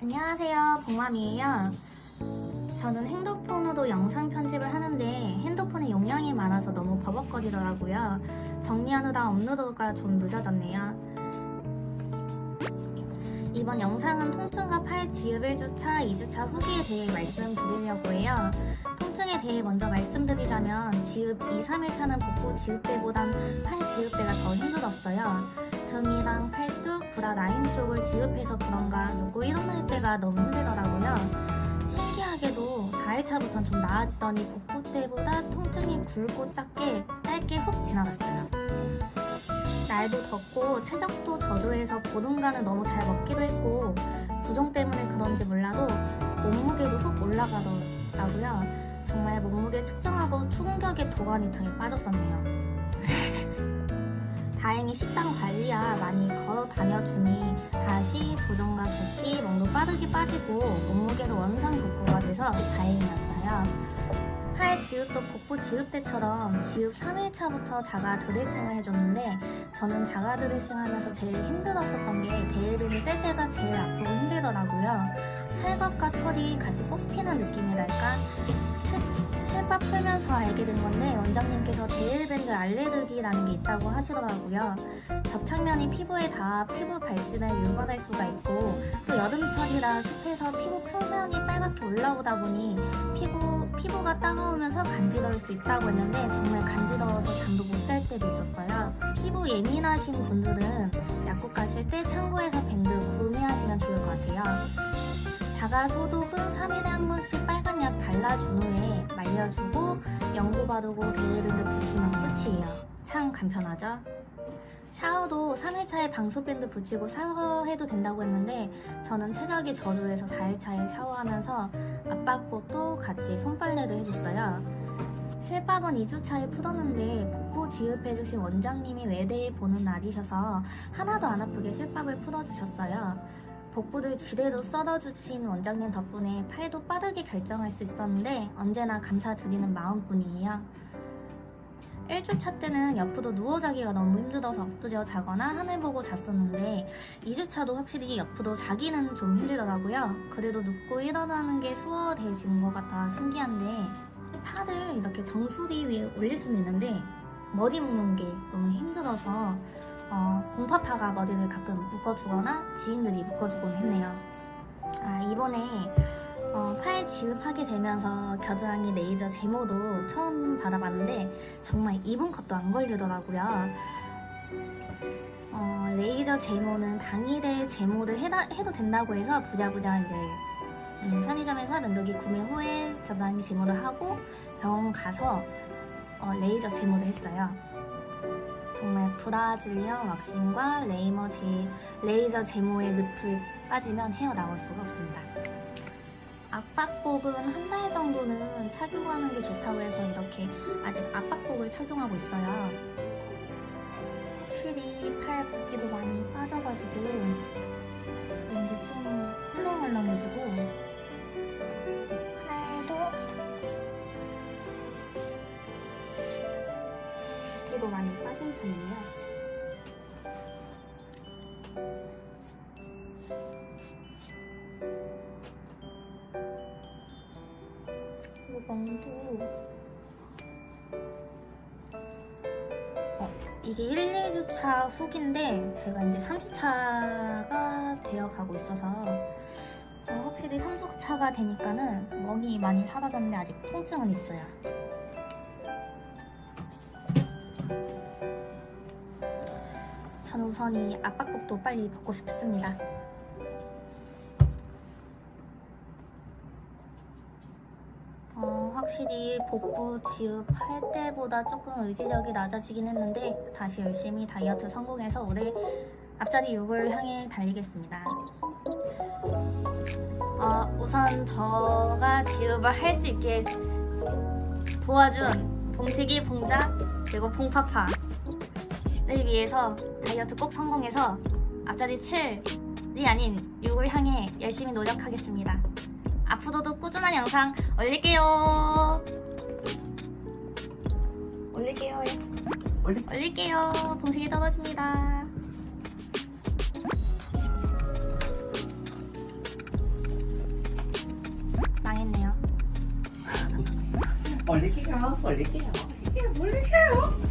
안녕하세요. 복맘이에요. 저는 핸드폰으로 영상 편집을 하는데 핸드폰에 용량이 많아서 너무 버벅거리더라고요. 정리하느라 업로드가 좀 늦어졌네요. 이번 영상은 통증과 팔 지읍 1주차, 2주차 후기에 대해 말씀드리려고 해요. 통증에 대해 먼저 말씀드리자면 지읍 2, 3일차는 복부 지읍 때보단 팔 지읍 때가 더 힘들었어요. 등이랑 팔뚝, 브라 라인 쪽을 지읍해서 그런가 눕고 일어날 때가 너무 힘들더라고요. 신기하게도 4일차부터는 좀 나아지더니 복부 때보다 통증이 굵고 작게 짧게 훅 지나갔어요. 날도 덥고 체력도 저조해서 보름간은 너무 잘 먹기도 했고 부종 때문에 그런지 몰라도 몸무게도 훅 올라가더라고요. 정말 몸무게 측정하고 추근격에 도가니 당에 빠졌었네요. 다행히 식단 관리야 많이 걸어 다녀주니 다시 부종과 붓기, 멍도 빠르게 빠지고 몸무게도 원상 복구가 돼서 다행이었어요. 팔 지읍도 복부 지읍 때처럼 지읍 3일차부터 자가 드레싱을 해줬는데 저는 자가 드레싱 하면서 제일 힘들었었던 게 데일빈을 뗄 때가 제일 아프고 힘들더라고요. 살갑과 털이 같이 뽑히는 느낌이 날까 실밥 풀면서 알게 된 건데 원장님께서 대일밴드 알레르기라는 게 있다고 하시더라고요. 접착면이 피부에 닿아 피부 발진을 유발할 수가 있고 또 여름철이라 습해서 피부 표면이 빨갛게 올라오다 보니 피부, 피부가 따가우면서 간지러울 수 있다고 했는데 정말 간지러워서 잠도 못 잘 때도 있었어요. 피부 예민하신 분들은 약국 가실 때 참고해서 밴드 구매하시면 좋을 것 같아요. 자가 소독은 3일에 한 번씩 빨간 약 발라준 후에 말려주고 연고 바르고 데일밴드 붙이면 끝이에요. 참 간편하죠? 샤워도 3일차에 방수밴드 붙이고 샤워해도 된다고 했는데 저는 체력이 저조해서 4일차에 샤워하면서 압박복도 같이 손빨래도 해줬어요. 실밥은 2주차에 풀었는데 복부 지읍해주신 원장님이 외대에 보는 날이셔서 하나도 안 아프게 실밥을 풀어주셨어요. 복부를 지대로 썰어주신 원장님 덕분에 팔도 빠르게 결정할 수 있었는데 언제나 감사드리는 마음뿐이에요. 1주차 때는 옆으로 누워 자기가 너무 힘들어서 엎드려 자거나 하늘 보고 잤었는데 2주차도 확실히 옆으로 자기는 좀 힘들더라고요. 그래도 눕고 일어나는 게 수월해진 것 같아 신기한데 팔을 이렇게 정수리 위에 올릴 수는 있는데 머리 묶는 게 너무 힘들어서 어, 공파파가 머리를 가끔 묶어주거나 지인들이 묶어주곤 했네요. 아, 이번에 어, 팔 지읍하게 되면서 겨드랑이 레이저 제모도 처음 받아봤는데 정말 2분 컷도 안 걸리더라고요. 어, 레이저 제모는 당일에 제모를 해다, 해도 된다고 해서 부자부자 이제 음, 편의점에서 면도기 구매 후에 겨드랑이 제모를 하고 병원 가서 어, 레이저 제모를 했어요. 정말 Brazilian waxing과 레이머 제, 레이저 제모의 늪을 빠지면 헤어 나올 수가 없습니다. 압박복은 한 달 정도는 착용하는 게 좋다고 해서 이렇게 아직 압박복을 착용하고 있어요. 확실히 팔 붓기도 많이 빠져가지고 붓기도 많이 빠진 편이에요. 그리고 멍도 어, 이게 1, 2주차 후기인데 제가 이제 3주차가 되어 가고 있어서 어, 확실히 3주차가 되니까는 멍이 많이 사라졌는데 아직 통증은 있어요. 저는 우선 이 압박복도 빨리 벗고 싶습니다. 어, 확실히 복부 지읍할 때보다 조금 의지력이 낮아지긴 했는데 다시 열심히 다이어트 성공해서 올해 앞자리 6을 향해 달리겠습니다. 어, 우선 저가 지읍을 할 수 있게 도와준 봉식이, 봉자, 그리고 봉파파 를 위해서 다이어트 꼭 성공해서 앞자리 7이 아닌 6을 향해 열심히 노력하겠습니다. 앞으로도 꾸준한 영상 올릴게요. 올릴게요. 올리... 올릴게요. 봉식이 떨어집니다. 망했네요. 올릴게요. 올릴게요. 올릴게요. 올릴게요.